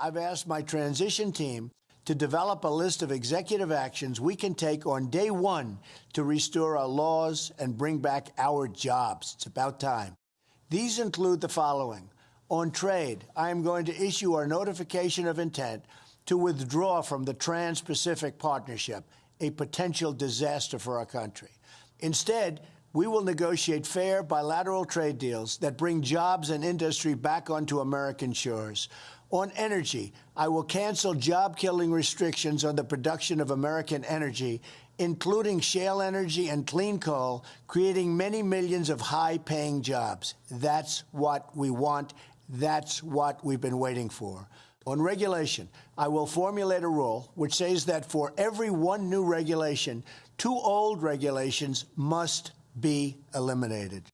I've asked my transition team to develop a list of executive actions we can take on day one to restore our laws and bring back our jobs. It's about time. These include the following. On trade, I am going to issue our notification of intent to withdraw from the Trans Pacific Partnership, a potential disaster for our country. Instead, we will negotiate fair bilateral trade deals that bring jobs and industry back onto American shores. On energy, I will cancel job killing restrictions on the production of American energy, including shale energy and clean coal, creating many millions of high paying jobs. That's what we want. That's what we've been waiting for. On regulation, I will formulate a rule which says that for every one new regulation, two old regulations must be eliminated.